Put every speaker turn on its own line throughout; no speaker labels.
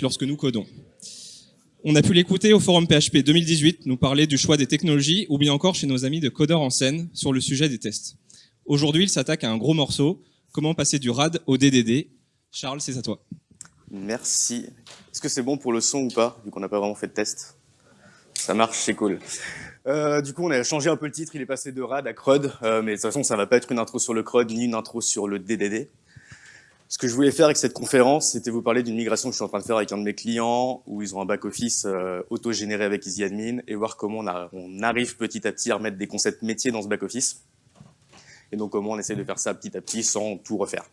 lorsque nous codons. On a pu l'écouter au forum PHP 2018 nous parler du choix des technologies ou bien encore chez nos amis de Codeurs en scène sur le sujet des tests. Aujourd'hui, il s'attaque à un gros morceau, comment passer du RAD au DDD. Charles, c'est à toi.
Merci. Est-ce que c'est bon pour le son ou pas, vu qu'on n'a pas vraiment fait de test? Ça marche, c'est cool. Euh, du coup, on a changé un peu le titre, il est passé de RAD à CRUD, euh, mais de toute façon, ça va pas être une intro sur le CRUD, ni une intro sur le DDD. Ce que je voulais faire avec cette conférence, c'était vous parler d'une migration que je suis en train de faire avec un de mes clients, où ils ont un back-office euh, auto-généré avec EasyAdmin, et voir comment on, arrive petit à petit à remettre des concepts métiers dans ce back-office, et donc comment on essaie de faire ça petit à petit sans tout refaire.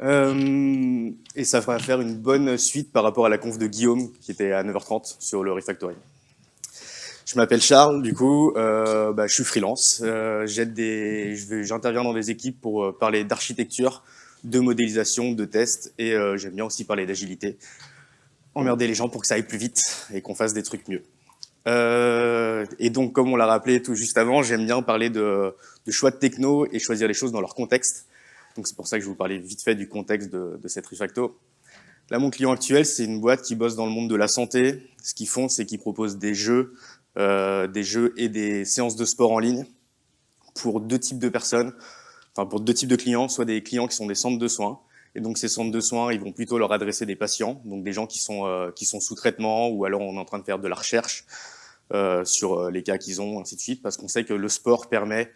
Euh, et ça va faire une bonne suite par rapport à la conf de Guillaume, qui était à 9h30 sur le refactoring. Je m'appelle Charles, du coup, euh, bah, je suis freelance. Euh, J'interviens dans des équipes pour euh, parler d'architecture, de modélisation, de tests, et euh, j'aime bien aussi parler d'agilité. Emmerder les gens pour que ça aille plus vite et qu'on fasse des trucs mieux. Euh, et donc, comme on l'a rappelé tout juste avant, j'aime bien parler de, de, choix de techno et choisir les choses dans leur contexte. Donc c'est pour ça que je vous parler vite fait du contexte de, de cette refacto. Là, mon client actuel, c'est une boîte qui bosse dans le monde de la santé. Ce qu'ils font, c'est qu'ils proposent des jeux des jeux et des séances de sport en ligne pour deux types de personnes, enfin pour deux types de clients, soit des clients qui sont des centres de soins, et donc ces centres de soins, ils vont plutôt leur adresser des patients, donc des gens qui sont, euh, qui sont sous traitement, ou alors on est en train de faire de la recherche euh, sur euh, les cas qu'ils ont, ainsi de suite, parce qu'on sait que le sport permet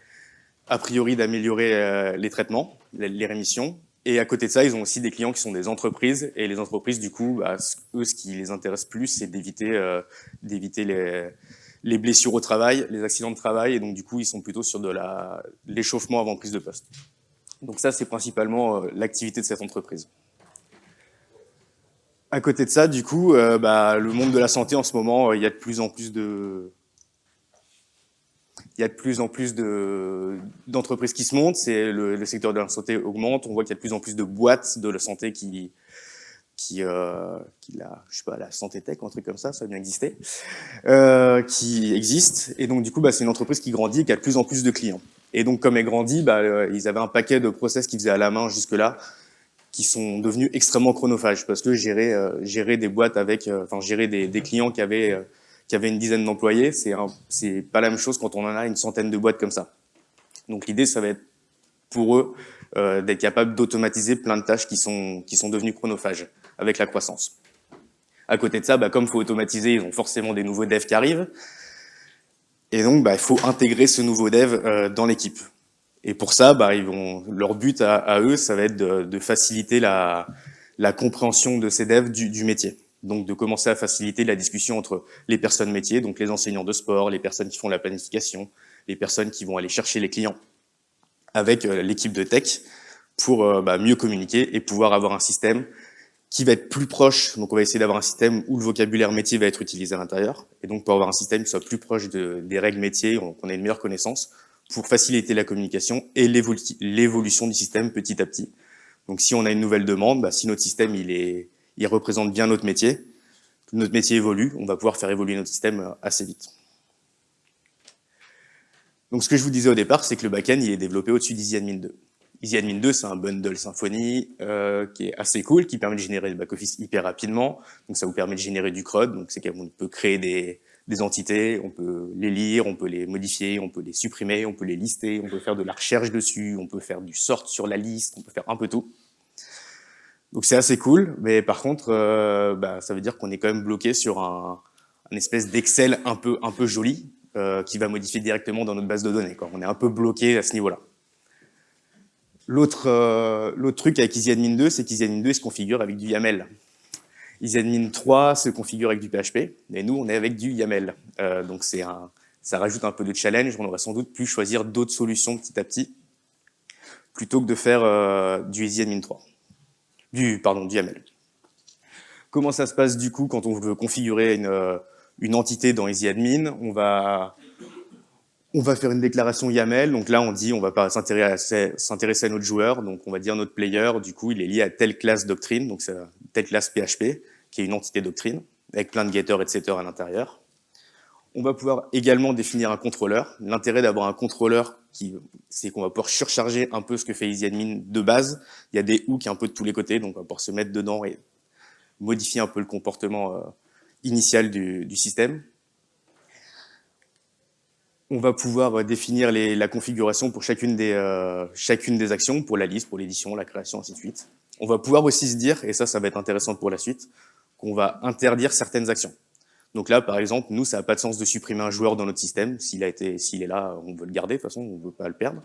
a priori d'améliorer euh, les traitements, les, les, rémissions, et à côté de ça, ils ont aussi des clients qui sont des entreprises, et les entreprises, du coup, bah, eux, ce qui les intéresse plus, c'est d'éviter d'éviter les les blessures au travail, les accidents de travail, et donc du coup, ils sont plutôt sur de l'échauffement avant prise de poste. Donc ça, c'est principalement euh, l'activité de cette entreprise. À côté de ça, du coup, euh, bah, le monde de la santé en ce moment, euh, il y a de plus en plus de il y a de plus en plus d'entreprises qui se montent, le, le, secteur de la santé augmente, on voit qu'il y a de plus en plus de boîtes de la santé qui, qui, euh, qui la, je sais pas, la santé tech, un truc comme ça, ça a bien existé, euh, qui existe. Et donc, du coup, bah, c'est une entreprise qui grandit et qui a de plus en plus de clients. Et donc, comme elle grandit, bah, euh, ils avaient un paquet de process qu'ils faisaient à la main jusque-là, qui sont devenus extrêmement chronophages, parce que gérer, euh, gérer des boîtes avec, enfin, gérer des, des, clients qui avaient, qui avaient une dizaine d'employés, c'est pas la même chose quand on en a une centaine de boîtes comme ça. Donc, l'idée, ça va être pour eux d'être capable d'automatiser plein de tâches qui sont, qui sont devenues chronophages avec la croissance. À côté de ça, bah, comme il faut automatiser, ils ont forcément des nouveaux devs qui arrivent. Et donc, bah, il faut intégrer ce nouveau dev euh, dans l'équipe. Et pour ça, bah, ils vont, leur but à, à, eux, ça va être de, de faciliter la, la, compréhension de ces devs du, du, métier. Donc, de commencer à faciliter la discussion entre les personnes métiers, donc les enseignants de sport, les personnes qui font la planification, les personnes qui vont aller chercher les clients, avec euh, l'équipe de tech, pour euh, bah, mieux communiquer et pouvoir avoir un système qui va être plus proche. Donc, on va essayer d'avoir un système où le vocabulaire métier va être utilisé à l'intérieur. Et donc, pour avoir un système qui soit plus proche de, des règles métiers, qu'on ait une meilleure connaissance pour faciliter la communication et l'évolution du système petit à petit. Donc, si on a une nouvelle demande, bah, si notre système il, est, il représente bien notre métier, notre métier évolue, on va pouvoir faire évoluer notre système euh, assez vite. Donc, ce que je vous disais au départ, c'est que le backend il est développé au-dessus d'EasyAdmin 2. EasyAdmin 2, c'est un bundle Symfony euh, qui est assez cool, qui permet de générer le back-office hyper rapidement. Donc ça vous permet de générer du CRUD, donc c'est qu'on peut créer des, des, entités, on peut les lire, on peut les modifier, on peut les supprimer, on peut les lister, on peut faire de la recherche dessus, on peut faire du sort sur la liste, on peut faire un peu tout. Donc c'est assez cool, mais par contre, euh, bah, ça veut dire qu'on est quand même bloqué sur un, un espèce d'Excel un peu, un peu joli, euh, qui va modifier directement dans notre base de données. Quoi. On est un peu bloqué à ce niveau-là. L'autre euh, truc avec EasyAdmin 2, c'est qu'EasyAdmin 2 se configure avec du YAML. EasyAdmin 3 se configure avec du PHP, et nous, on est avec du YAML. Euh, donc un, ça rajoute un peu de challenge, on aurait sans doute pu choisir d'autres solutions petit à petit, plutôt que de faire euh, du EasyAdmin 3. Du, pardon, du YAML. Comment ça se passe du coup quand on veut configurer une, euh, une entité dans EasyAdmin On va on va faire une déclaration YAML, donc là on dit on va pas s'intéresser à notre joueur, donc on va dire notre player, du coup il est lié à telle classe doctrine, donc c'est telle classe PHP, qui est une entité doctrine, avec plein de getters, etc. à l'intérieur. On va pouvoir également définir un contrôleur. L'intérêt d'avoir un contrôleur, c'est qu'on va pouvoir surcharger un peu ce que fait EasyAdmin de base. Il y a des hooks un peu de tous les côtés, donc on va pouvoir se mettre dedans et modifier un peu le comportement initial du, système. On va pouvoir définir la configuration pour chacune des, chacune des actions, pour la liste, pour l'édition, la création, ainsi de suite. On va pouvoir aussi se dire, et ça, ça va être intéressant pour la suite, qu'on va interdire certaines actions. Donc là, par exemple, nous, ça n'a pas de sens de supprimer un joueur dans notre système. S'il est là, on veut le garder, de toute façon, on ne veut pas le perdre.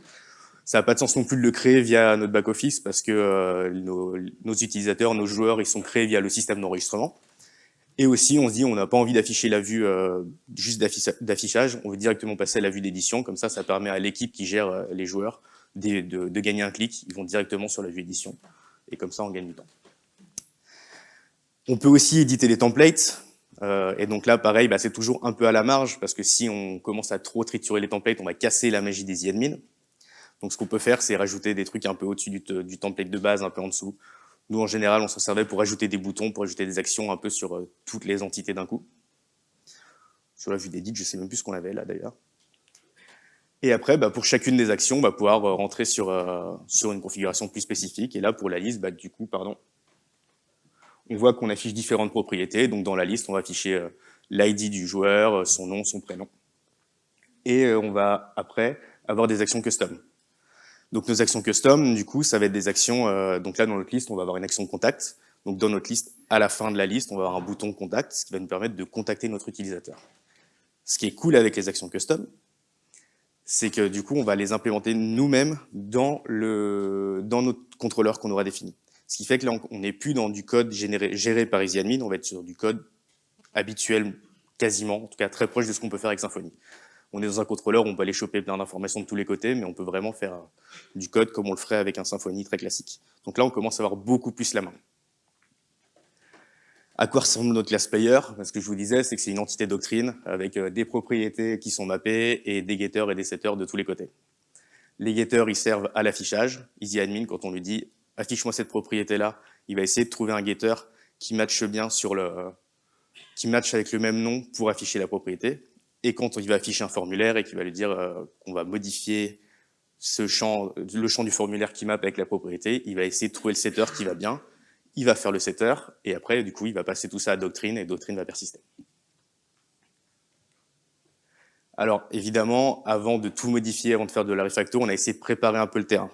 Ça n'a pas de sens non plus de le créer via notre back-office parce que euh, nos, utilisateurs, nos joueurs, ils sont créés via le système d'enregistrement. Et aussi, on se dit, on n'a pas envie d'afficher la vue euh, juste d'affichage, on veut directement passer à la vue d'édition. Comme ça, ça permet à l'équipe qui gère euh, les joueurs de, gagner un clic. Ils vont directement sur la vue édition. Et comme ça, on gagne du temps. On peut aussi éditer les templates. Euh, et donc là, pareil, bah, c'est toujours un peu à la marge, parce que si on commence à trop triturer les templates, on va casser la magie des admins. Donc ce qu'on peut faire, c'est rajouter des trucs un peu au-dessus du, du, template de base, un peu en dessous. Nous, en général, on s'en servait pour ajouter des boutons, pour ajouter des actions un peu sur euh, toutes les entités d'un coup. Sur la vue d'édit, je sais même plus ce qu'on avait là d'ailleurs. Et après, bah, pour chacune des actions, on va pouvoir euh, rentrer sur, sur une configuration plus spécifique. Et là, pour la liste, bah, du coup, pardon, on voit qu'on affiche différentes propriétés. Donc dans la liste, on va afficher euh, l'ID du joueur, euh, son nom, son prénom. Et euh, on va après avoir des actions custom. Donc nos actions custom, du coup, ça va être des actions, donc là dans notre liste, on va avoir une action contact. Donc dans notre liste, à la fin de la liste, on va avoir un bouton contact, ce qui va nous permettre de contacter notre utilisateur. Ce qui est cool avec les actions custom, c'est que du coup, on va les implémenter nous-mêmes dans, dans notre contrôleur qu'on aura défini. Ce qui fait que là, on n'est plus dans du code généré, géré par EasyAdmin, on va être sur du code habituel quasiment, en tout cas très proche de ce qu'on peut faire avec Symfony. On est dans un contrôleur on peut aller choper plein d'informations de tous les côtés, mais on peut vraiment faire euh, du code comme on le ferait avec un Symfony très classique. Donc là, on commence à avoir beaucoup plus la main. À quoi ressemble notre class player? Ce que je vous disais, c'est que c'est une entité doctrine avec euh, des propriétés qui sont mappées et des getters et des setters de tous les côtés. Les getters, ils servent à l'affichage. EasyAdmin, quand on lui dit affiche-moi cette propriété-là, il va essayer de trouver un getter qui matche bien sur le, qui matche avec le même nom pour afficher la propriété. Et quand il va afficher un formulaire et qu'il va lui dire euh, qu'on va modifier le champ du formulaire qui map avec la propriété, il va essayer de trouver le setter qui va bien, il va faire le setter, et après, du coup, il va passer tout ça à Doctrine, et Doctrine va persister. Alors, évidemment, avant de tout modifier, avant de faire de la refactor, on a essayé de préparer un peu le terrain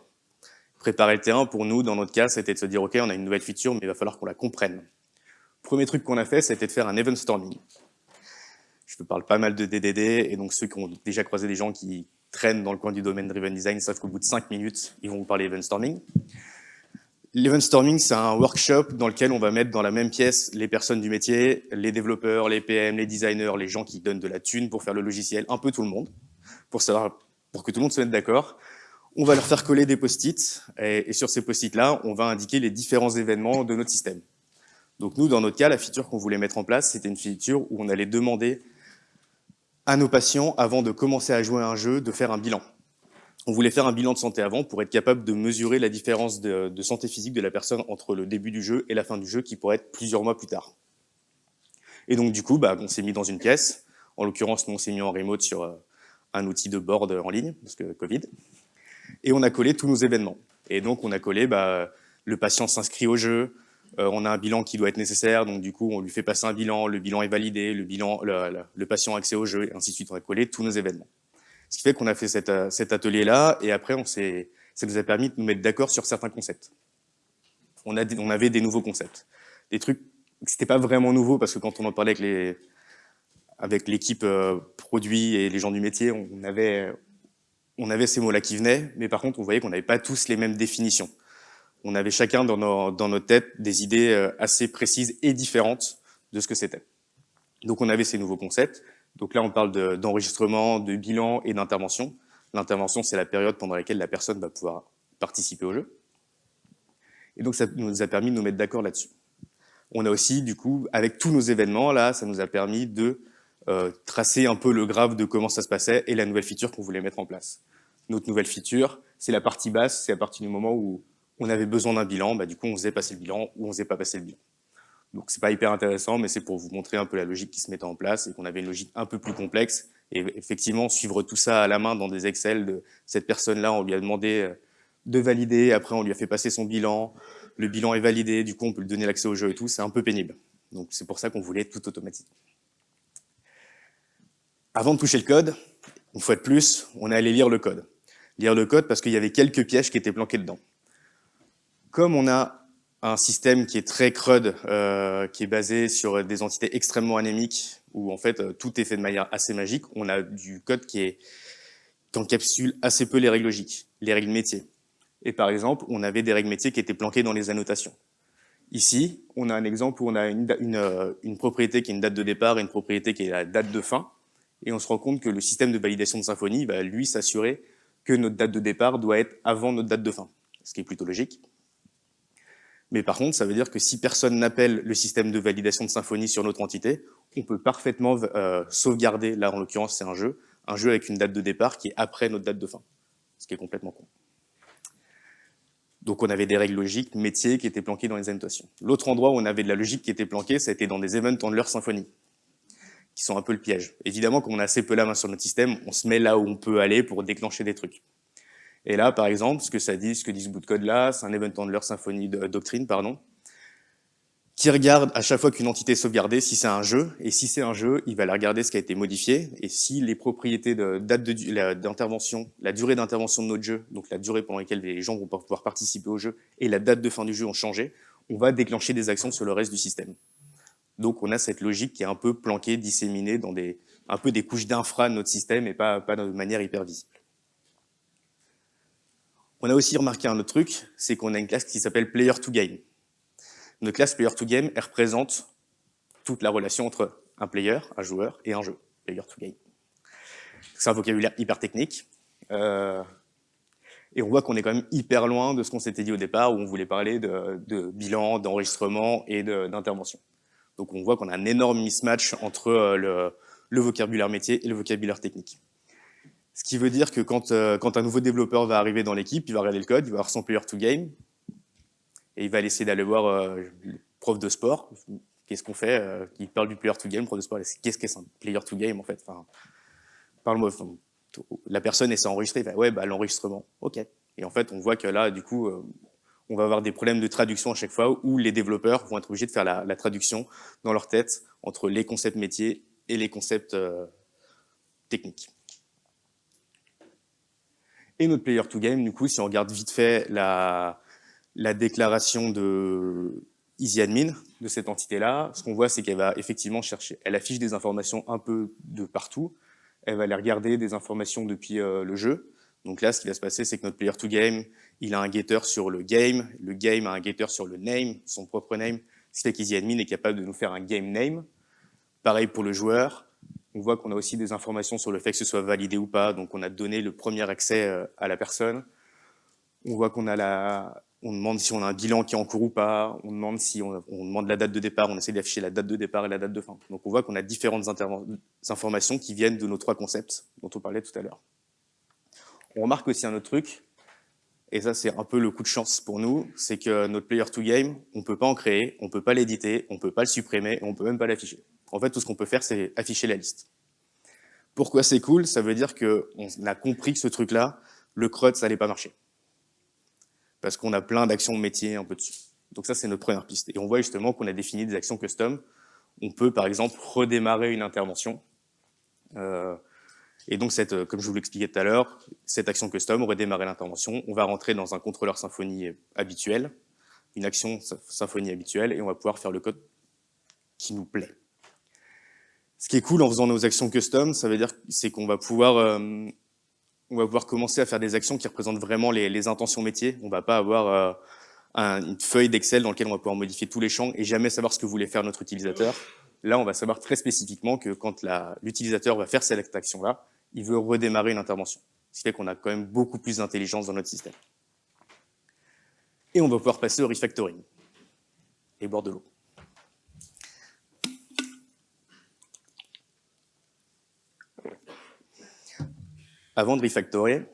préparer le terrain, pour nous, dans notre cas, c'était de se dire, OK, on a une nouvelle feature, mais il va falloir qu'on la comprenne. Premier truc qu'on a fait, c'était de faire un event storming. Je te parle pas mal de DDD, et donc ceux qui ont déjà croisé des gens qui traînent dans le coin du domaine driven design savent qu'au bout de 5 minutes, ils vont vous parler event storming. L'event storming, c'est un workshop dans lequel on va mettre dans la même pièce les personnes du métier, les développeurs, les PM, les designers, les gens qui donnent de la thune pour faire le logiciel, un peu tout le monde, pour savoir, pour que tout le monde se mette d'accord, on va leur faire coller des post-it, et, sur ces post-it-là, on va indiquer les différents événements de notre système. Donc nous, dans notre cas, la feature qu'on voulait mettre en place, c'était une feature où on allait demander à nos patients, avant de commencer à jouer à un jeu, de faire un bilan. On voulait faire un bilan de santé avant pour être capable de mesurer la différence de, santé physique de la personne entre le début du jeu et la fin du jeu, qui pourrait être plusieurs mois plus tard. Et donc du coup, bah, on s'est mis dans une pièce. En l'occurrence, nous, on s'est mis en remote sur euh, un outil de board en ligne, parce que Covid et on a collé tous nos événements. Et donc, on a collé, bah, le patient s'inscrit au jeu, euh, on a un bilan qui doit être nécessaire, donc du coup, on lui fait passer un bilan, le bilan est validé, le, bilan, le, patient a accès au jeu, et ainsi de suite. On a collé tous nos événements. Ce qui fait qu'on a fait cet, euh, atelier-là, et après, on ça nous a permis de nous mettre d'accord sur certains concepts. On, a, on avait des nouveaux concepts. Des trucs, c'était pas vraiment nouveau, parce que quand on en parlait avec les avec l'équipe euh, produit et les gens du métier, on avait, on avait ces mots-là qui venaient, mais par contre, on voyait qu'on n'avait pas tous les mêmes définitions. On avait chacun dans, nos, dans notre tête des idées euh, assez précises et différentes de ce que c'était. Donc on avait ces nouveaux concepts. Donc là, on parle d'enregistrement, de, bilan et d'intervention. L'intervention, c'est la période pendant laquelle la personne va pouvoir participer au jeu. Et donc ça nous a permis de nous mettre d'accord là-dessus. On a aussi, du coup, avec tous nos événements, là, ça nous a permis de euh, tracer un peu le graphe de comment ça se passait et la nouvelle feature qu'on voulait mettre en place. Notre nouvelle feature, c'est la partie basse, c'est à partir du moment où on avait besoin d'un bilan, bah, du coup on faisait passer le bilan ou on faisait pas passer le bilan. Donc c'est pas hyper intéressant, mais c'est pour vous montrer un peu la logique qui se mettait en place et qu'on avait une logique un peu plus complexe. Et effectivement, suivre tout ça à la main dans des Excel de cette personne-là, on lui a demandé euh, de valider, après on lui a fait passer son bilan, le bilan est validé, du coup on peut lui donner l'accès au jeu et tout, c'est un peu pénible. Donc c'est pour ça qu'on voulait tout automatiser. Avant de toucher le code, une fois de plus, on est allé lire le code. Lire le code parce qu'il y avait quelques pièges qui étaient planqués dedans. Comme on a un système qui est très crud, euh, qui est basé sur des entités extrêmement anémiques, où en fait euh, tout est fait de manière assez magique, on a du code qui, encapsule assez peu les règles logiques, les règles métiers. Et par exemple, on avait des règles métiers qui étaient planquées dans les annotations. Ici, on a un exemple où on a une, euh, propriété qui est une date de départ et une propriété qui est la date de fin, et on se rend compte que le système de validation de Symfony va lui s'assurer que notre date de départ doit être avant notre date de fin, ce qui est plutôt logique. Mais par contre, ça veut dire que si personne n'appelle le système de validation de Symfony sur notre entité, on peut parfaitement euh, sauvegarder, là en l'occurrence c'est un jeu, un jeu avec une date de départ qui est après notre date de fin, ce qui est complètement con. Donc on avait des règles logiques, métiers qui étaient planquées dans les annotations. L'autre endroit où on avait de la logique qui était planquée, ça a été dans des event handler Symfony qui sont un peu le piège. Évidemment, comme on a assez peu la main sur notre système, on se met là où on peut aller pour déclencher des trucs. Et là, par exemple, ce que ça dit, ce que dit ce bout de code-là, c'est un event handler Symfony de doctrine, pardon, qui regarde à chaque fois qu'une entité est sauvegardée si c'est un jeu, et si c'est un jeu, il va la regarder ce qui a été modifié, et si les propriétés de date d'intervention, la, durée d'intervention de notre jeu, donc la durée pendant laquelle les gens vont pouvoir participer au jeu, et la date de fin du jeu ont changé, on va déclencher des actions sur le reste du système. Donc on a cette logique qui est un peu planquée, disséminée dans des, un peu des couches d'infra de notre système et pas, de manière hyper. On a aussi remarqué un autre truc, c'est qu'on a une classe qui s'appelle Player to Game. Notre classe Player to Game, elle représente toute la relation entre un player, un joueur, et un jeu, Player to Game. C'est un vocabulaire hyper technique. Euh, et on voit qu'on est quand même hyper loin de ce qu'on s'était dit au départ, où on voulait parler de, bilan, d'enregistrement et d'intervention. Donc on voit qu'on a un énorme mismatch entre euh, le, vocabulaire métier et le vocabulaire technique. Ce qui veut dire que quand, euh, quand un nouveau développeur va arriver dans l'équipe, il va regarder le code, il va voir son player to game, et il va essayer d'aller voir euh, le prof de sport. Qu'est-ce qu'on fait Il parle du player to game, prof de sport. Qu'est-ce qu'est un player to game en fait? Enfin, Parle-moi. la personne essaie d'enregistrer, il fait ouais, bah, l'enregistrement, ok. Et en fait, on voit que là, du coup, on va avoir des problèmes de traduction à chaque fois où les développeurs vont être obligés de faire la, traduction dans leur tête entre les concepts métiers et les concepts euh, techniques. Et notre player to game, du coup, si on regarde vite fait la, la déclaration de EasyAdmin de cette entité-là, ce qu'on voit, c'est qu'elle va effectivement chercher, elle affiche des informations un peu de partout, elle va aller regarder des informations depuis euh, le jeu. Donc là, ce qui va se passer, c'est que notre player to game, il a un getter sur le game, le game a un getter sur le name, son propre name, ce qui fait qu'EasyAdmin est capable de nous faire un game name. Pareil pour le joueur, on voit qu'on a aussi des informations sur le fait que ce soit validé ou pas, donc on a donné le premier accès euh, à la personne. On voit qu'on a la, on demande si on a un bilan qui est en cours ou pas, on demande si on, demande la date de départ, on essaie d'afficher la date de départ et la date de fin. Donc on voit qu'on a différentes informations qui viennent de nos trois concepts dont on parlait tout à l'heure. On remarque aussi un autre truc, et ça, c'est un peu le coup de chance pour nous, c'est que notre player to game, on ne peut pas en créer, on ne peut pas l'éditer, on ne peut pas le supprimer, on ne peut même pas l'afficher. En fait, tout ce qu'on peut faire, c'est afficher la liste. Pourquoi c'est cool? Ça veut dire qu'on a compris que ce truc-là, le CRUD, ça n'allait pas marcher. Parce qu'on a plein d'actions métiers un peu dessus. Donc ça, c'est notre première piste. Et on voit justement qu'on a défini des actions custom. On peut, par exemple, redémarrer une intervention. Euh, et donc, cette, euh, comme je vous l'expliquais tout à l'heure, cette action custom démarré l'intervention. On va rentrer dans un contrôleur Symfony habituel, une action Symfony habituelle, et on va pouvoir faire le code qui nous plaît. Ce qui est cool en faisant nos actions custom, ça veut dire c'est qu'on va pouvoir euh, on va pouvoir commencer à faire des actions qui représentent vraiment les, intentions métiers. On va pas avoir euh, une feuille d'Excel dans laquelle on va pouvoir modifier tous les champs et jamais savoir ce que voulait faire notre utilisateur. Là, on va savoir très spécifiquement que quand l'utilisateur va faire cette action-là, il veut redémarrer une intervention. Ce qui fait qu'on a quand même beaucoup plus d'intelligence dans notre système. Et on va pouvoir passer au refactoring. Et boire de l'eau. Avant de refactorer,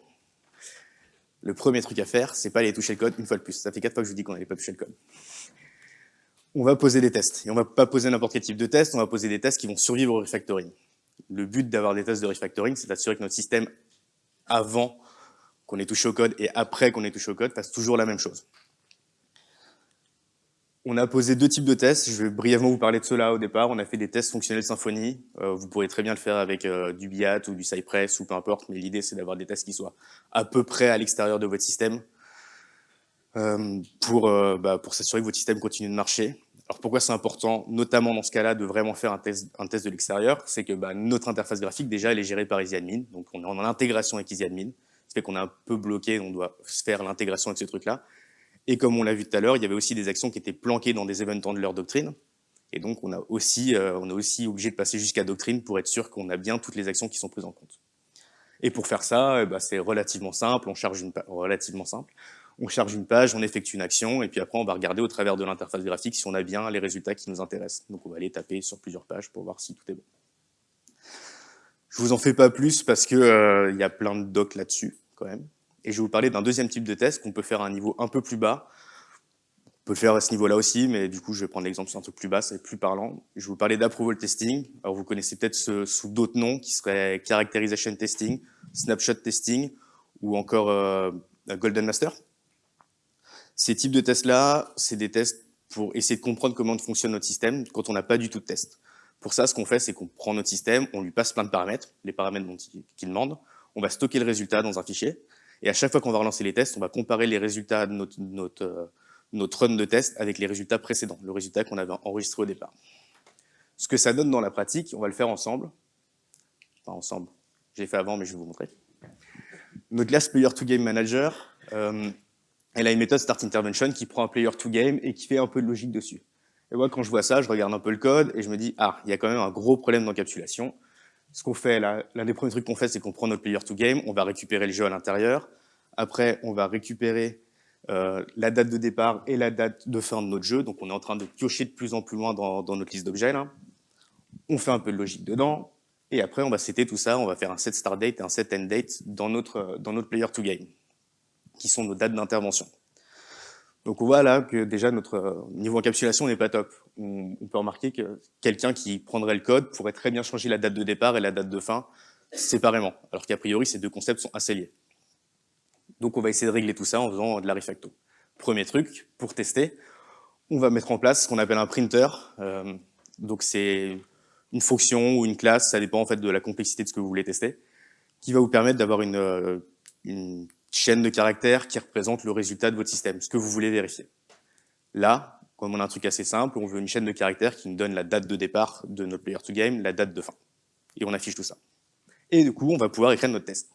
le premier truc à faire, c'est pas aller toucher le code une fois de plus. Ça fait quatre fois que je vous dis qu'on n'allait pas toucher le code. On va poser des tests. Et on va pas poser n'importe quel type de test, on va poser des tests qui vont survivre au refactoring le but d'avoir des tests de refactoring, c'est d'assurer que notre système, avant qu'on ait touché au code et après qu'on ait touché au code, fasse toujours la même chose. On a posé deux types de tests. Je vais brièvement vous parler de cela au départ. On a fait des tests fonctionnels Symfony. Euh, vous pourrez très bien le faire avec euh, du BIAT ou du Cypress ou peu importe, mais l'idée c'est d'avoir des tests qui soient à peu près à l'extérieur de votre système euh, pour, bah, pour s'assurer que votre système continue de marcher. Alors pourquoi c'est important, notamment dans ce cas-là, de vraiment faire un test, un test de l'extérieur? C'est que bah, notre interface graphique, déjà, elle est gérée par EasyAdmin. Donc on est en intégration avec EasyAdmin. Ce fait qu'on est un peu bloqué, on doit faire l'intégration avec ce truc-là. Et comme on l'a vu tout à l'heure, il y avait aussi des actions qui étaient planquées dans des event handler doctrine. Et donc, on a aussi, euh, on a aussi obligé de passer jusqu'à doctrine pour être sûr qu'on a bien toutes les actions qui sont prises en compte. Et pour faire ça, eh ben, c'est relativement simple. On charge une relativement simple. On charge une page, on effectue une action, et puis après, on va regarder au travers de l'interface graphique si on a bien les résultats qui nous intéressent. Donc, on va aller taper sur plusieurs pages pour voir si tout est bon. Je vous en fais pas plus parce que euh, il y a plein de docs là-dessus, quand même. Et je vais vous parler d'un deuxième type de test qu'on peut faire à un niveau un peu plus bas. On peut le faire à ce niveau-là aussi, mais du coup, je vais prendre l'exemple sur un truc plus bas, être plus parlant. Je vais vous parler d'approval testing. Alors, vous connaissez peut-être sous d'autres noms, qui seraient characterization testing, snapshot testing, ou encore euh, golden master. Ces types de tests-là, c'est des tests pour essayer de comprendre comment fonctionne notre système quand on n'a pas du tout de test. Pour ça, ce qu'on fait, c'est qu'on prend notre système, on lui passe plein de paramètres, les paramètres qu'il demande, on va stocker le résultat dans un fichier, et à chaque fois qu'on va relancer les tests, on va comparer les résultats de euh, notre run de test avec les résultats précédents, le résultat qu'on avait enregistré au départ. Ce que ça donne dans la pratique, on va le faire ensemble. Enfin, ensemble. J'ai fait avant, mais je vais vous montrer. Notre classe Player to Game Manager, euh, elle a une méthode Start Intervention qui prend un Player to Game et qui fait un peu de logique dessus. Et moi, quand je vois ça, je regarde un peu le code et je me dis, ah, il y a quand même un gros problème d'encapsulation ce qu'on fait, l'un des premiers trucs qu'on fait, c'est qu'on prend notre player to game, on va récupérer le jeu à l'intérieur. Après, on va récupérer euh, la date de départ et la date de fin de notre jeu. Donc, on est en train de piocher de plus en plus loin dans, notre liste d'objets. On fait un peu de logique dedans. Et après, on va setter tout ça. On va faire un set start date et un set end date dans notre, dans notre player to game, qui sont nos dates d'intervention. Donc on voit là que déjà notre euh, niveau encapsulation n'est pas top. On, peut remarquer que quelqu'un qui prendrait le code pourrait très bien changer la date de départ et la date de fin séparément, alors qu'a priori ces deux concepts sont assez liés. Donc on va essayer de régler tout ça en faisant de la refacto. Premier truc, pour tester, on va mettre en place ce qu'on appelle un printer. Euh, donc c'est une fonction ou une classe, ça dépend en fait de la complexité de ce que vous voulez tester, qui va vous permettre d'avoir une, euh, une chaîne de caractères qui représente le résultat de votre système, ce que vous voulez vérifier. Là, comme on a un truc assez simple, on veut une chaîne de caractères qui nous donne la date de départ de notre player to game, la date de fin. Et on affiche tout ça. Et du coup, on va pouvoir écrire notre test.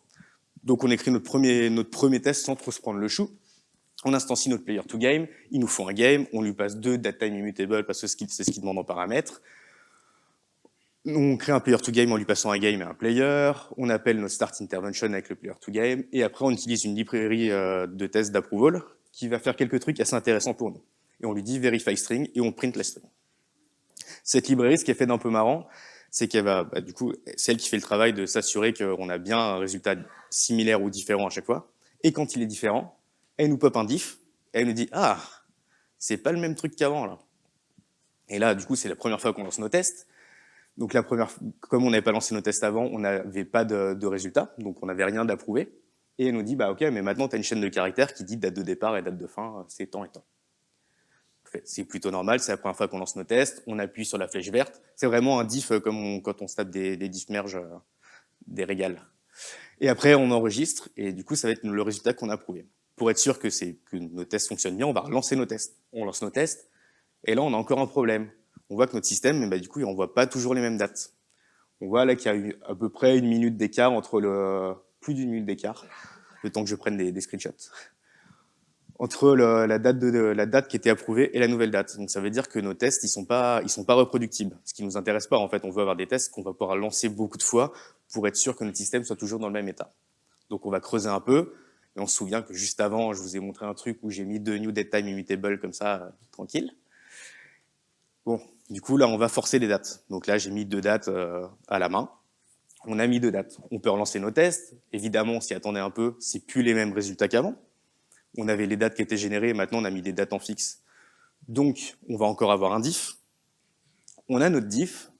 Donc on écrit notre premier, notre premier test sans trop se prendre le chou. On instancie notre player to game, il nous faut un game, on lui passe deux data immutable parce que c'est ce qu'il demande en paramètres. On crée un player to game en lui passant un game et un player, on appelle notre start intervention avec le player to game, et après on utilise une librairie euh, de tests d'approval qui va faire quelques trucs assez intéressants pour nous. Et on lui dit verify string et on print la string. Cette librairie, ce qui est fait d'un peu marrant, c'est qu'elle va, bah, du coup, c'est elle qui fait le travail de s'assurer qu'on a bien un résultat similaire ou différent à chaque fois. Et quand il est différent, elle nous pop un diff, et elle nous dit, ah, c'est pas le même truc qu'avant, là. Et là, du coup, c'est la première fois qu'on lance nos tests, donc la première, comme on n'avait pas lancé nos tests avant, on n'avait pas de, de, résultats, donc on n'avait rien d'approuvé. Et elle nous dit, bah ok, mais maintenant tu as une chaîne de caractères qui dit date de départ et date de fin, c'est temps et temps. C'est plutôt normal, c'est la première fois qu'on lance nos tests, on appuie sur la flèche verte. C'est vraiment un diff comme quand on se tape des, des diff merge, euh, des régales. Et après, on enregistre, et du coup, ça va être le résultat qu'on a approuvé. Pour être sûr que, que nos tests fonctionnent bien, on va relancer nos tests. On lance nos tests, et là, on a encore un problème on voit que notre système, bah, du coup, on voit pas toujours les mêmes dates. On voit là qu'il y a eu à peu près une minute d'écart entre le... plus d'une minute d'écart, le temps que je prenne des, screenshots, entre la, date date qui était approuvée et la nouvelle date. Donc ça veut dire que nos tests, ils sont pas, ils sont pas reproductibles. Ce qui nous intéresse pas, en fait, on veut avoir des tests qu'on va pouvoir lancer beaucoup de fois pour être sûr que notre système soit toujours dans le même état. Donc on va creuser un peu, et on se souvient que juste avant, je vous ai montré un truc où j'ai mis deux new time immutable comme ça, euh, tranquille. Bon, du coup, là, on va forcer les dates. Donc là, j'ai mis deux dates euh, à la main. On a mis deux dates. On peut relancer nos tests. Évidemment, s'y attendait un peu, c'est plus les mêmes résultats qu'avant. On avait les dates qui étaient générées, maintenant on a mis des dates en fixe. Donc, on va encore avoir un diff. On a notre diff.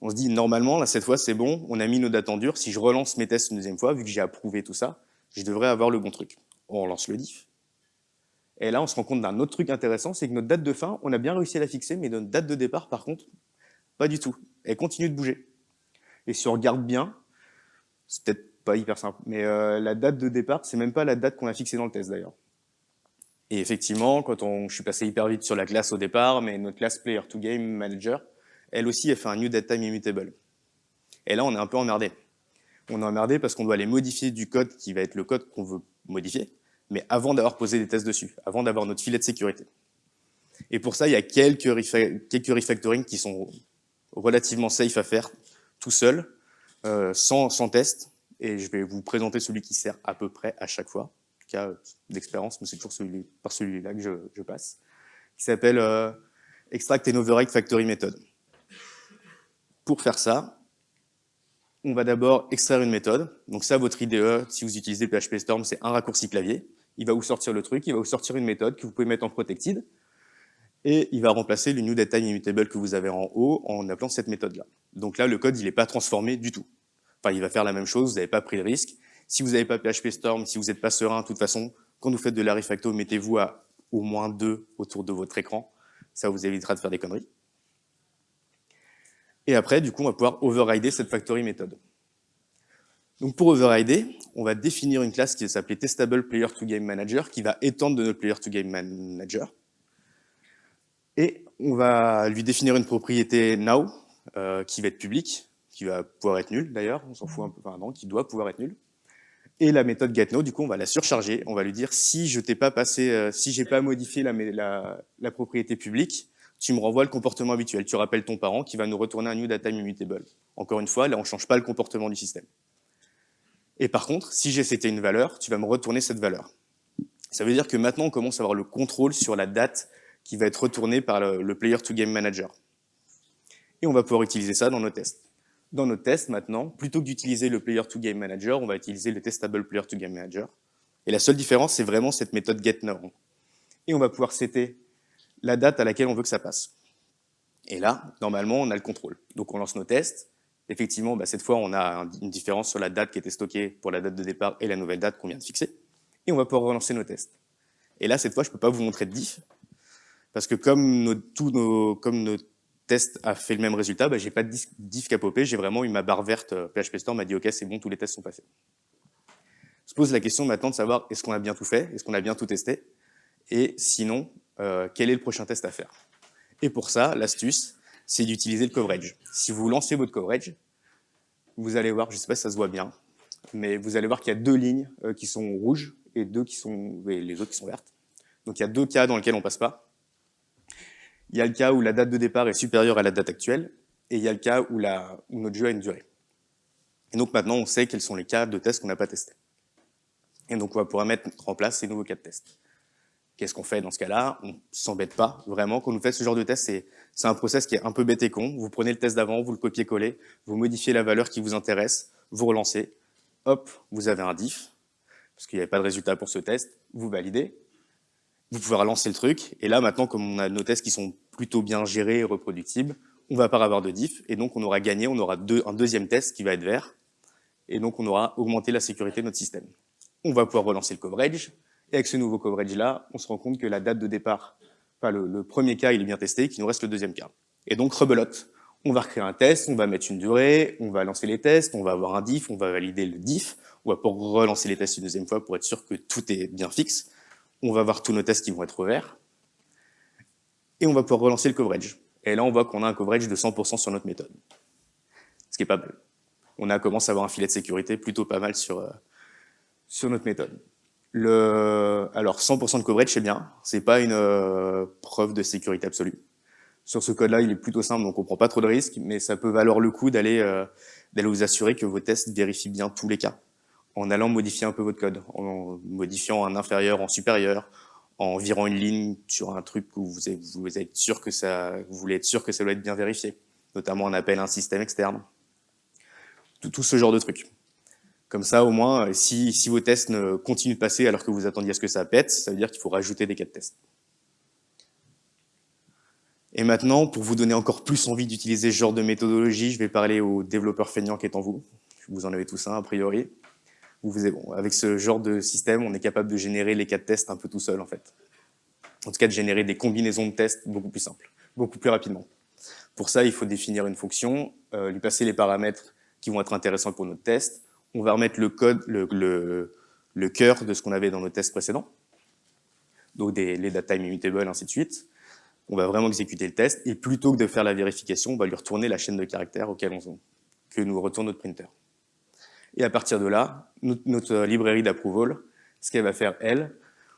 On se dit, normalement, là, cette fois, c'est bon, on a mis nos dates en dur. Si je relance mes tests une deuxième fois, vu que j'ai approuvé tout ça, je devrais avoir le bon truc. On relance le diff. Et là, on se rend compte d'un autre truc intéressant, c'est que notre date de fin, on a bien réussi à la fixer, mais notre date de départ, par contre, pas du tout. Elle continue de bouger. Et si on regarde bien, c'est peut-être pas hyper simple, mais euh, la date de départ, c'est même pas la date qu'on a fixée dans le test d'ailleurs. Et effectivement, quand on, je suis passé hyper vite sur la classe au départ, mais notre classe Player to Game Manager, elle aussi, elle fait un New Date Time Immutable. Et là, on est un peu emmerdé. On est emmerdé parce qu'on doit aller modifier du code qui va être le code qu'on veut modifier, mais avant d'avoir posé des tests dessus, avant d'avoir notre filet de sécurité. Et pour ça, il y a quelques, quelques refactoring qui sont relativement safe à faire tout seul, euh, sans, sans test, et je vais vous présenter celui qui sert à peu près à chaque fois, cas d'expérience, mais c'est toujours par celui-là que je, passe, qui s'appelle euh, Extract and Overwrite Factory Method. Pour faire ça, on va d'abord extraire une méthode. Donc ça, votre IDE, si vous utilisez PHP Storm, c'est un raccourci clavier. Il va vous sortir le truc, il va vous sortir une méthode que vous pouvez mettre en protected, et il va remplacer le new data immutable que vous avez en haut en appelant cette méthode-là. Donc là, le code, il n'est pas transformé du tout. Enfin, il va faire la même chose, vous n'avez pas pris le risque. Si vous n'avez pas PHP Storm, si vous n'êtes pas serein, de toute façon, quand vous faites de la refacto, mettez-vous à au moins deux autour de votre écran. Ça vous évitera de faire des conneries. Et après, du coup, on va pouvoir overrider cette factory méthode. Donc pour overrider, on va définir une classe qui s'appelle testable player to game manager qui va étendre de notre player to game manager. Et on va lui définir une propriété now euh, qui va être publique, qui va pouvoir être nulle d'ailleurs, on s'en fout un peu, enfin non, qui doit pouvoir être nulle. Et la méthode getNow, du coup, on va la surcharger. On va lui dire si je t'ai pas passé, euh, si j'ai pas modifié la, la, la propriété publique, tu me renvoies le comportement habituel. Tu rappelles ton parent qui va nous retourner un new data immutable. Encore une fois, là, on ne change pas le comportement du système. Et par contre, si j'ai cité une valeur, tu vas me retourner cette valeur. Ça veut dire que maintenant, on commence à avoir le contrôle sur la date qui va être retournée par le, player to game manager. Et on va pouvoir utiliser ça dans nos tests. Dans nos tests, maintenant, plutôt que d'utiliser le player to game manager, on va utiliser le testable player to game manager. Et la seule différence, c'est vraiment cette méthode getNow. Et on va pouvoir setter la date à laquelle on veut que ça passe. Et là, normalement, on a le contrôle. Donc on lance nos tests. Effectivement, bah, cette fois, on a une différence sur la date qui était stockée pour la date de départ et la nouvelle date qu'on vient de fixer. Et on va pouvoir relancer nos tests. Et là, cette fois, je ne peux pas vous montrer de diff, parce que comme nos, tous nos, tests a fait le même résultat, bah, j'ai pas de diff a popé, j'ai vraiment eu ma barre verte PHP euh, Store m'a dit OK, c'est bon, tous les tests sont passés. Se pose la question maintenant de savoir est-ce qu'on a bien tout fait, est-ce qu'on a bien tout testé, et sinon, euh, quel est le prochain test à faire. Et pour ça, l'astuce, c'est d'utiliser le coverage. Si vous lancez votre coverage, vous allez voir, je ne sais pas si ça se voit bien, mais vous allez voir qu'il y a deux lignes euh, qui sont rouges et deux qui sont les autres qui sont vertes. Donc il y a deux cas dans lesquels on passe pas. Il y a le cas où la date de départ est supérieure à la date actuelle, et il y a le cas où, la, notre jeu a une durée. Et donc maintenant, on sait quels sont les cas de tests qu'on n'a pas testés. Et donc on va pouvoir mettre en place ces nouveaux cas de tests. Qu'est-ce qu'on fait dans ce cas-là? On s'embête pas, vraiment. Quand vous faites ce genre de test, c'est un process qui est un peu bête et con. Vous prenez le test d'avant, vous le copiez-collez, vous modifiez la valeur qui vous intéresse, vous relancez, hop, vous avez un diff, parce qu'il n'y avait pas de résultat pour ce test, vous validez, vous pouvez relancer le truc, et là maintenant, comme on a nos tests qui sont plutôt bien gérés et reproductibles, on va pas avoir de diff, et donc on aura gagné, on aura un deuxième test qui va être vert, et donc on aura augmenté la sécurité de notre système. On va pouvoir relancer le coverage, et avec ce nouveau coverage-là, on se rend compte que la date de départ, enfin le, premier cas, il est bien testé, qu'il nous reste le deuxième cas. Et donc, rebelote. On va recréer un test, on va mettre une durée, on va lancer les tests, on va avoir un diff, on va valider le diff, on va pour relancer les tests une deuxième fois pour être sûr que tout est bien fixe. On va voir tous nos tests qui vont être verts. Et on va pouvoir relancer le coverage. Et là, on voit qu'on a un coverage de 100% sur notre méthode. Ce qui est pas mal. On a commencé à avoir un filet de sécurité plutôt pas mal sur, euh, sur notre méthode. Le, alors 100% de coverage, c'est bien. C'est pas une euh, preuve de sécurité absolue. Sur ce code-là, il est plutôt simple, donc on prend pas trop de risques, mais ça peut valoir le coup d'aller euh, d'aller vous assurer que vos tests vérifient bien tous les cas, en allant modifier un peu votre code, en modifiant un inférieur en supérieur, en virant une ligne sur un truc où vous êtes, vous êtes sûr que ça, vous voulez être sûr que ça doit être bien vérifié, notamment en appel à un système externe. Tout, tout ce genre de trucs. Comme ça, au moins, si, si vos tests ne continuent de passer alors que vous attendiez à ce que ça pète, ça veut dire qu'il faut rajouter des cas de test. Et maintenant, pour vous donner encore plus envie d'utiliser ce genre de méthodologie, je vais parler aux développeurs feignants qui est en vous. Vous en avez tous un, a priori. Avec ce genre de système, on est capable de générer les cas de test un peu tout seul, en fait. en tout cas de générer des combinaisons de tests beaucoup plus simples, beaucoup plus rapidement. Pour ça, il faut définir une fonction, euh, lui passer les paramètres qui vont être intéressants pour notre test. On va remettre le code, le, le, le cœur de ce qu'on avait dans nos tests précédents, donc des, les data time immutable, ainsi de suite. On va vraiment exécuter le test, et plutôt que de faire la vérification, on va lui retourner la chaîne de caractères auquel on, que nous retourne notre printer. Et à partir de là, notre, notre librairie d'approval, ce qu'elle va faire, elle,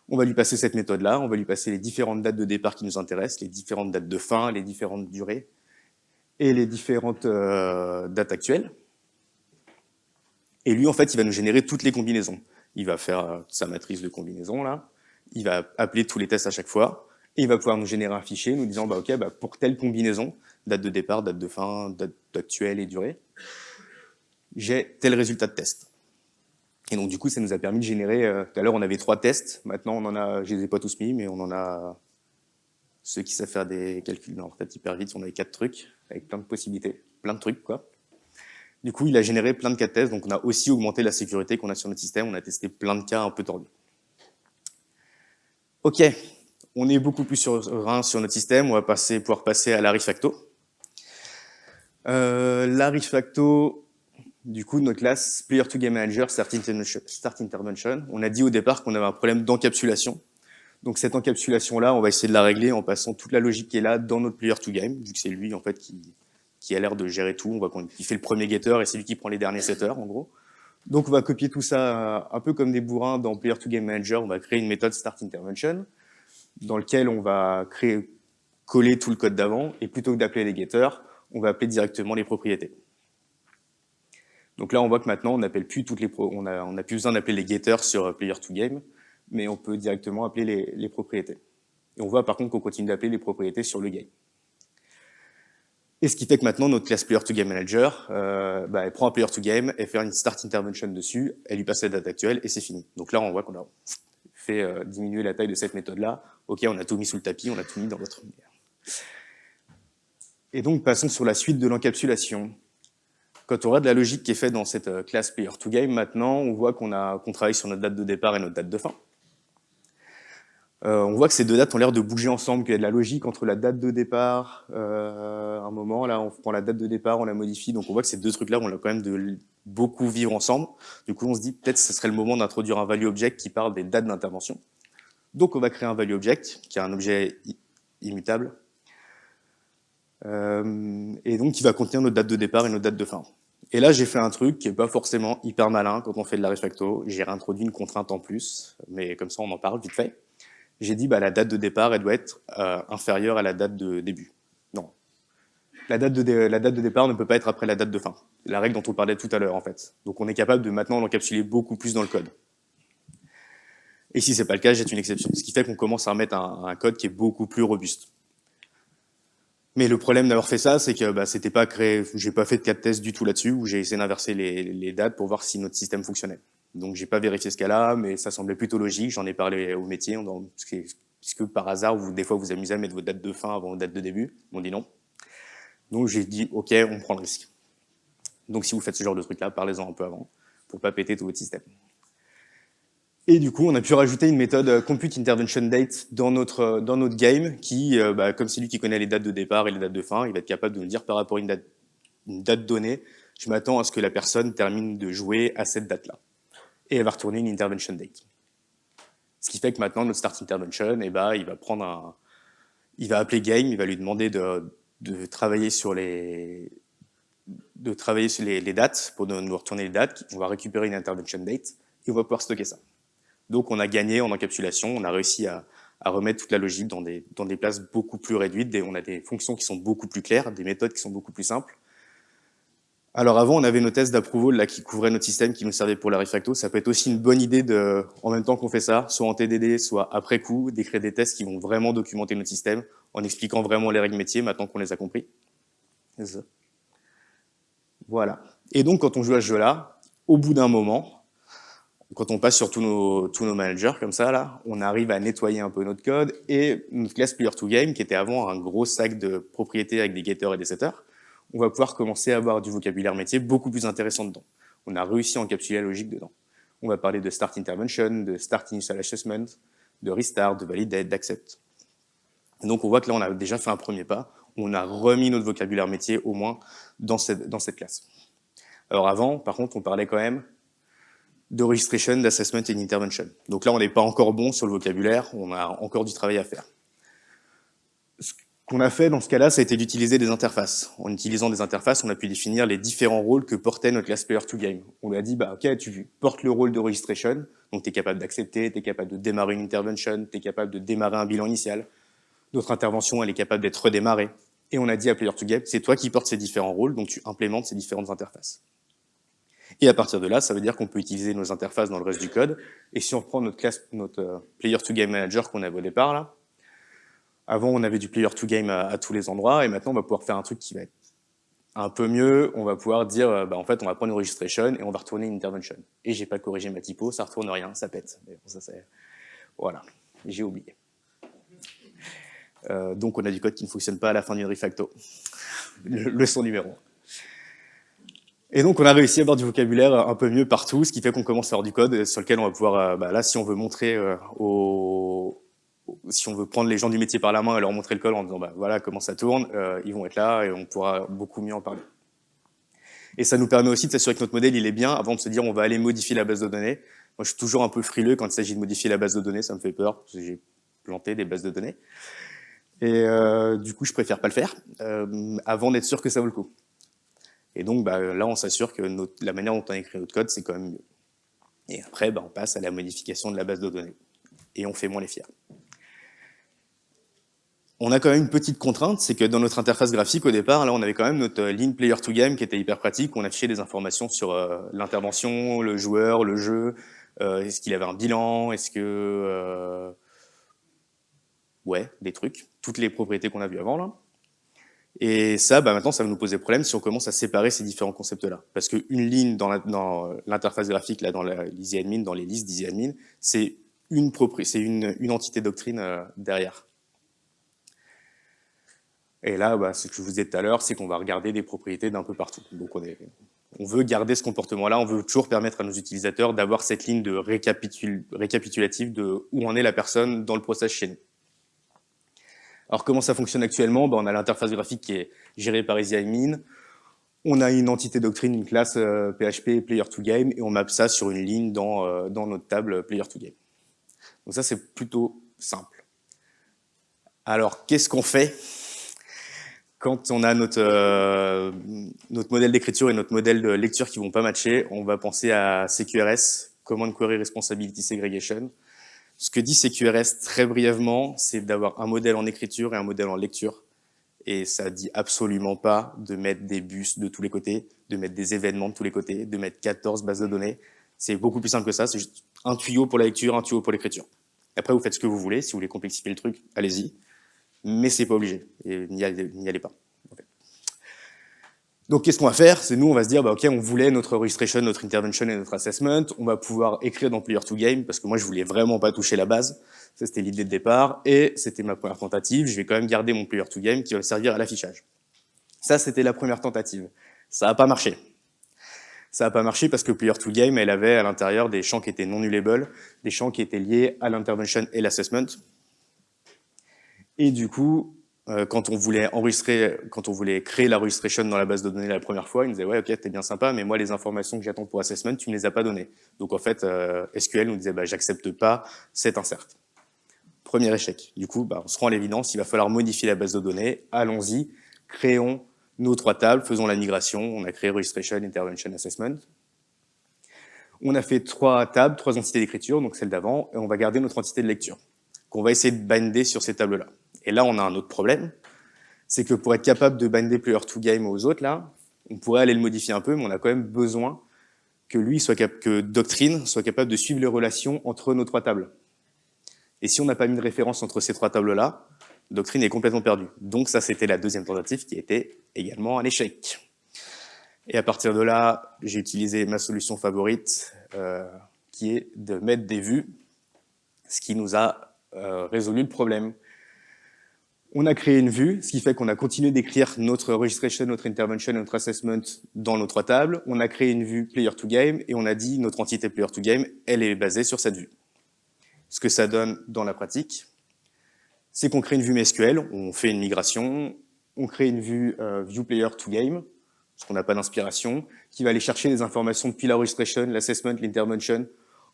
on va lui passer cette méthode-là, on va lui passer les différentes dates de départ qui nous intéressent, les différentes dates de fin, les différentes durées, et les différentes euh, dates actuelles. Et lui, en fait, il va nous générer toutes les combinaisons. Il va faire euh, sa matrice de combinaison, là. Il va appeler tous les tests à chaque fois. Et il va pouvoir nous générer un fichier nous disant, bah, OK, bah, pour telle combinaison, date de départ, date de fin, date actuelle et durée, j'ai tel résultat de test. Et donc, du coup, ça nous a permis de générer... Euh, tout à l'heure, on avait trois tests. Maintenant, on en a... Je les ai pas tous mis, mais on en a... Ceux qui savent faire des calculs dans leur tête hyper vite, on avait quatre trucs, avec plein de possibilités, plein de trucs, quoi. Du coup, il a généré plein de cas de tests, donc on a aussi augmenté la sécurité qu'on a sur notre système, on a testé plein de cas un peu tordus. Ok, on est beaucoup plus serein sur notre système, on va passer, pouvoir passer à l'arifacto. Euh, l'arifacto, du coup, notre classe Player to Game Manager Start Intervention, on a dit au départ qu'on avait un problème d'encapsulation. Donc cette encapsulation-là, on va essayer de la régler en passant toute la logique qui est là dans notre Player to Game, vu que c'est lui en fait qui, qui a l'air de gérer tout. On voit qu'il fait le premier getter et c'est lui qui prend les derniers setters, en gros. Donc on va copier tout ça un peu comme des bourrins dans Player to Game Manager. On va créer une méthode Start Intervention dans lequel on va créer, coller tout le code d'avant et plutôt que d'appeler les getters, on va appeler directement les propriétés. Donc là, on voit que maintenant, on n'appelle plus toutes les on a, on plus besoin d'appeler les getters sur player to game, mais on peut directement appeler les, les propriétés. Et on voit par contre qu'on continue d'appeler les propriétés sur le game. Et ce qui fait que maintenant, notre classe player to game manager, euh, bah, elle prend un player to game, elle fait une start intervention dessus, elle lui passe la date actuelle et c'est fini. Donc là, on voit qu'on a fait euh, diminuer la taille de cette méthode-là. Ok, on a tout mis sous le tapis, on a tout mis dans notre Et donc, passons sur la suite de l'encapsulation. Quand on regarde la logique qui est faite dans cette euh, classe player to game, maintenant, on voit qu'on qu travaille sur notre date de départ et notre date de fin. Euh, on voit que ces deux dates ont l'air de bouger ensemble, qu'il y a de la logique entre la date de départ, euh, un moment, là on prend la date de départ, on la modifie, donc on voit que ces deux trucs-là, on a quand même de beaucoup vivre ensemble. Du coup, on se dit peut-être que ce serait le moment d'introduire un value object qui parle des dates d'intervention. Donc on va créer un value object, qui est un objet immutable, euh, et donc qui va contenir notre date de départ et notre date de fin. Et là, j'ai fait un truc qui est pas forcément hyper malin quand on fait de la refacto. J'ai réintroduit une contrainte en plus, mais comme ça, on en parle vite fait. J'ai dit, bah, la date de départ, elle doit être euh, inférieure à la date de début. Non. La date, de la date de départ ne peut pas être après la date de fin. La règle dont on parlait tout à l'heure, en fait. Donc, on est capable de maintenant l'encapsuler beaucoup plus dans le code. Et si c'est pas le cas, j'ai une exception. Ce qui fait qu'on commence à remettre un, code qui est beaucoup plus robuste. Mais le problème d'avoir fait ça, c'est que bah, c'était pas créé, j'ai pas fait de cas de test du tout là-dessus, où j'ai essayé d'inverser les, dates pour voir si notre système fonctionnait. Donc j'ai pas vérifié ce cas-là, mais ça semblait plutôt logique. J'en ai parlé au métier, puisque par hasard, des fois, vous amusez à mettre votre date de fin avant votre date de début. M'ont dit non. Donc j'ai dit, ok, on prend le risque. Donc si vous faites ce genre de truc-là, parlez-en un peu avant, pour pas péter tout votre système. Et du coup, on a pu rajouter une méthode euh, compute intervention date dans notre euh, dans notre game qui, euh, bah, comme c'est lui qui connaît les dates de départ et les dates de fin, il va être capable de nous dire par rapport à une date donnée, je m'attends à ce que la personne termine de jouer à cette date-là. Et elle va retourner une intervention date. Ce qui fait que maintenant, notre start intervention, eh bah, il va prendre un, il va appeler game, il va lui demander de, de travailler sur les de travailler sur les, dates pour nous retourner les dates. On va récupérer une intervention date et on va pouvoir stocker ça. Donc on a gagné en encapsulation, on a réussi à, remettre toute la logique dans des, dans des places beaucoup plus réduites, on a des fonctions qui sont beaucoup plus claires, des méthodes qui sont beaucoup plus simples. Alors avant, on avait nos tests d'approval là qui couvraient notre système, qui nous servaient pour la refacto. Ça peut être aussi une bonne idée de, en même temps qu'on fait ça, soit en TDD, soit après coup, d'écrire des tests qui vont vraiment documenter notre système, en expliquant vraiment les règles métiers, maintenant qu'on les a compris. Voilà. Et donc, quand on joue à ce jeu-là, au bout d'un moment, quand on passe sur tous nos, tous nos managers comme ça, là, on arrive à nettoyer un peu notre code et notre classe player to game, qui était avant un gros sac de propriétés avec des getters et des setters, on va pouvoir commencer à avoir du vocabulaire métier beaucoup plus intéressant dedans. On a réussi à encapsuler la logique dedans. On va parler de start intervention, de start initial assessment, de restart, de validate, d'accept. Donc on voit que là, on a déjà fait un premier pas. On a remis notre vocabulaire métier, au moins, dans cette, dans cette classe. Alors avant, par contre, on parlait quand même de registration, d'assessment et d'intervention. Donc là, on n'est pas encore bon sur le vocabulaire, on a encore du travail à faire. Qu'on a fait dans ce cas-là, ça a été d'utiliser des interfaces. En utilisant des interfaces, on a pu définir les différents rôles que portait notre class player to game. On lui a dit, bah, ok, tu portes le rôle de registration, donc tu es capable d'accepter, tu es capable de démarrer une intervention, tu es capable de démarrer un bilan initial. Notre intervention, elle est capable d'être redémarrée. Et on a dit à player to game, c'est toi qui portes ces différents rôles, donc tu implémentes ces différentes interfaces. Et à partir de là, ça veut dire qu'on peut utiliser nos interfaces dans le reste du code. Et si on reprend notre classe, notre euh, player to game manager qu'on avait au départ là, avant on avait du player to game à, tous les endroits, et maintenant on va pouvoir faire un truc qui va être un peu mieux. On va pouvoir dire, euh, bah, en fait, on va prendre une registration et on va retourner une intervention. Et j'ai pas corrigé ma typo, ça retourne rien, ça pète. voilà, j'ai oublié. Euh, donc on a du code qui ne fonctionne pas à la fin d'une refacto. Leçon numéro 1. Et donc, on a réussi à avoir du vocabulaire un peu mieux partout, ce qui fait qu'on commence à avoir du code sur lequel on va pouvoir, euh, bah, là, si on veut montrer euh, au, si on veut prendre les gens du métier par la main et leur montrer le code en disant, bah, voilà comment ça tourne, euh, ils vont être là et on pourra beaucoup mieux en parler. Et ça nous permet aussi de s'assurer que notre modèle, il est bien avant de se dire, on va aller modifier la base de données. Moi, je suis toujours un peu frileux quand il s'agit de modifier la base de données, ça me fait peur, parce que j'ai planté des bases de données. Et du coup, je préfère pas le faire, avant d'être sûr que ça vaut le coup. Et donc bah, là, on s'assure que la manière dont on écrit notre code, c'est quand même mieux. Et après, bah, on passe à la modification de la base de données. Et on fait moins les fiers. On a quand même une petite contrainte, c'est que dans notre interface graphique, au départ, là, on avait quand même notre ligne player to game qui était hyper pratique, où on affichait des informations sur euh, l'intervention, le joueur, le jeu, euh, est-ce qu'il avait un bilan, est-ce que... Euh, ouais, des trucs, toutes les propriétés qu'on a vues avant, là. Et ça, bah, maintenant, ça va nous poser problème si on commence à séparer ces différents concepts-là. Parce qu'une ligne dans l'interface graphique, là, dans l'EasyAdmin, dans les listes d'EasyAdmin, c'est une, une, entité doctrine euh, derrière. Et là, bah, ce que je vous disais tout à l'heure, c'est qu'on va regarder des propriétés d'un peu partout. Donc on, est, on veut garder ce comportement-là, on veut toujours permettre à nos utilisateurs d'avoir cette ligne de récapitulative de où en est la personne dans le process chez nous. Alors comment ça fonctionne actuellement? Ben, On a l'interface graphique qui est gérée par EasyAdmin, on a une entité doctrine, une classe PHP euh, Player to Game, et on map ça sur une ligne dans, euh, dans notre table Player to Game. Donc ça, c'est plutôt simple. Alors, qu'est-ce qu'on fait? Quand on a notre, euh, notre modèle d'écriture et notre modèle de lecture qui vont pas matcher On va penser à CQRS, Command Query Responsibility Segregation. Ce que dit CQRS très brièvement, c'est d'avoir un modèle en écriture et un modèle en lecture. Et ça dit absolument pas de mettre des bus de tous les côtés, de mettre des événements de tous les côtés, de mettre 14 bases de données. C'est beaucoup plus simple que ça, c'est juste un tuyau pour la lecture, un tuyau pour l'écriture. Après, vous faites ce que vous voulez, si vous voulez complexifier le truc, allez-y. Mais c'est pas obligé, et n'y allez, pas. Donc, qu'est-ce qu'on va faire? C'est nous, on va se dire, bah, OK, on voulait notre registration, notre intervention et notre assessment. On va pouvoir écrire dans Player to Game, parce que moi, je voulais vraiment pas toucher la base. Ça, c'était l'idée de départ. Et c'était ma première tentative. Je vais quand même garder mon Player to Game qui va servir à l'affichage. Ça, c'était la première tentative. Ça n'a pas marché. Ça n'a pas marché parce que Player to Game, elle avait à l'intérieur des champs qui étaient non nullable, des champs qui étaient liés à l'intervention et l'assessment. Et du coup, euh, quand on voulait enregistrer, quand on voulait créer la registration dans la base de données la première fois, il nous disait ouais ok t'es bien sympa, mais moi les informations que j'attends pour assessment, tu me les as pas données. Donc en fait euh, SQL nous disait bah j'accepte pas cet insert. Premier échec. Du coup bah, on se rend à l'évidence, il va falloir modifier la base de données. Allons-y, créons nos trois tables, faisons la migration. On a créé registration, intervention, assessment. On a fait trois tables, trois entités d'écriture, donc celle d'avant, et on va garder notre entité de lecture, qu'on va essayer de binder sur ces tables-là. Et là, on a un autre problème, c'est que pour être capable de binder player to game aux autres, là, on pourrait aller le modifier un peu, mais on a quand même besoin que lui soit que Doctrine soit capable de suivre les relations entre nos trois tables. Et si on n'a pas mis de référence entre ces trois tables-là, Doctrine est complètement perdue. Donc ça, c'était la deuxième tentative qui était également un échec. Et à partir de là, j'ai utilisé ma solution favorite, euh, qui est de mettre des vues, ce qui nous a euh, résolu le problème. On a créé une vue, ce qui fait qu'on a continué d'écrire notre registration, notre intervention, notre assessment dans nos trois tables. On a créé une vue player to game et on a dit notre entité player to game, elle est basée sur cette vue. Ce que ça donne dans la pratique, c'est qu'on crée une vue MySQL, on fait une migration, on crée une vue euh, ViewPlayer to Game, parce qu'on n'a pas d'inspiration, qui va aller chercher des informations depuis la registration, l'assessment, l'intervention,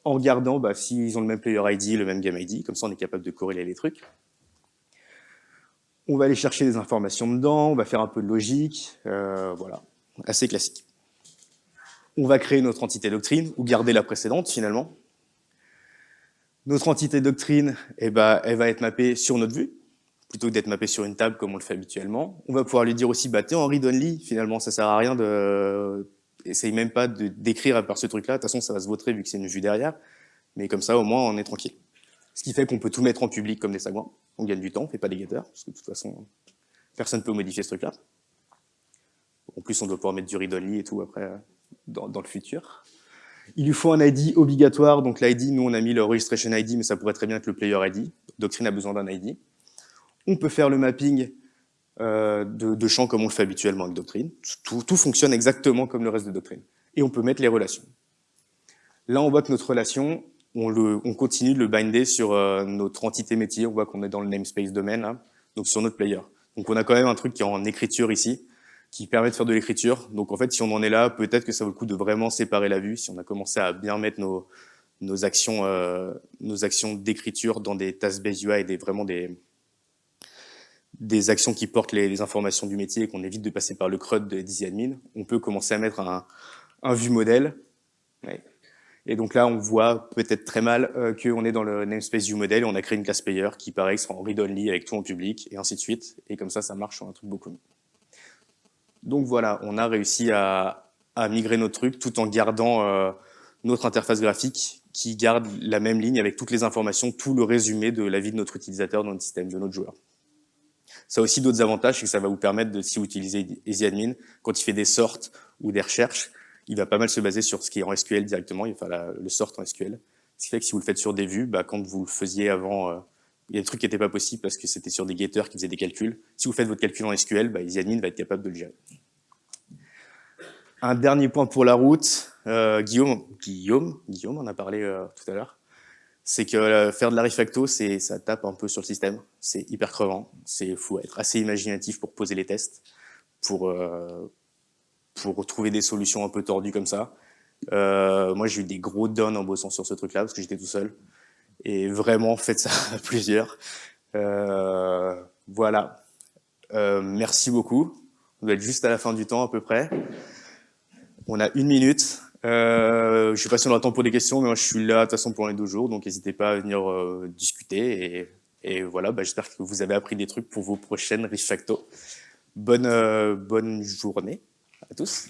en regardant bah, s'ils ont le même player ID, le même game ID, comme ça on est capable de corréler les trucs. On va aller chercher des informations dedans, on va faire un peu de logique, euh, voilà, assez classique. On va créer notre entité doctrine, ou garder la précédente finalement. Notre entité doctrine, eh ben, elle va être mappée sur notre vue, plutôt que d'être mappée sur une table comme on le fait habituellement. On va pouvoir lui dire aussi, bah, t'es en read-only, finalement, ça sert à rien de... Essaye même pas de décrire à part ce truc-là, de toute façon, ça va se vautrer vu que c'est une vue derrière. Mais comme ça, au moins, on est tranquille. Ce qui fait qu'on peut tout mettre en public comme des sagouins. On gagne du temps, on fait pas des getters, parce que de toute façon, personne ne peut modifier ce truc-là. En plus, on doit pouvoir mettre du read-only et tout après, dans, le futur. Il lui faut un ID obligatoire, donc l'ID, nous on a mis le registration ID, mais ça pourrait très bien être le player ID. Doctrine a besoin d'un ID. On peut faire le mapping euh, de, champs comme on le fait habituellement avec Doctrine. Tout, fonctionne exactement comme le reste de Doctrine. Et on peut mettre les relations. Là, on voit que notre relation, on, le, on continue de le binder sur euh, notre entité métier. On voit qu'on est dans le namespace domaine, là, donc sur notre player. Donc on a quand même un truc qui est en écriture ici qui permet de faire de l'écriture. Donc en fait, si on en est là, peut-être que ça vaut le coup de vraiment séparer la vue, si on a commencé à bien mettre nos, nos actions, euh, nos actions d'écriture dans des task-based UI et des, vraiment des, des actions qui portent les, les informations du métier et qu'on évite de passer par le CRUD de Admin, on peut commencer à mettre un, un vue modèle. Ouais. Et donc là, on voit peut-être très mal euh, qu'on est dans le namespace du modèle et on a créé une classe player qui, pareil, sera en read-only avec tout en public et ainsi de suite. Et comme ça, ça marche sur un truc beaucoup mieux. Donc voilà, on a réussi à, à migrer notre truc tout en gardant euh, notre interface graphique qui garde la même ligne avec toutes les informations, tout le résumé de la vie de notre utilisateur dans notre système, de notre joueur. Ça a aussi d'autres avantages, c'est que ça va vous permettre de, si vous utilisez EasyAdmin, quand il fait des sortes ou des recherches, il va pas mal se baser sur ce qui est en SQL directement, faire la, le sort en SQL. Ce qui fait que si vous le faites sur des vues, bah, quand vous le faisiez avant, euh, il y a des trucs qui n'étaient pas possibles parce que c'était sur des getters qui faisaient des calculs. Si vous faites votre calcul en SQL, bah, EasyAdmin va être capable de le gérer. Un dernier point pour la route, euh, Guillaume, Guillaume, Guillaume en a parlé euh, tout à l'heure, c'est que faire de la refacto, ça tape un peu sur le système, c'est hyper crevant, il faut être assez imaginatif pour poser les tests, pour, pour trouver des solutions un peu tordues comme ça. Euh, moi, j'ai eu des gros downs en bossant sur ce truc-là, parce que j'étais tout seul, et vraiment, faites ça à plusieurs. Euh, voilà, merci beaucoup, vous êtes juste à la fin du temps à peu près. On a une minute. Euh, je sais pas si on a temps pour des questions, mais moi je suis là de toute façon pour les deux jours, donc n'hésitez pas à venir euh, discuter. Et, et voilà, bah, j'espère que vous avez appris des trucs pour vos prochaines Rifacto. Bonne, euh, bonne journée à tous.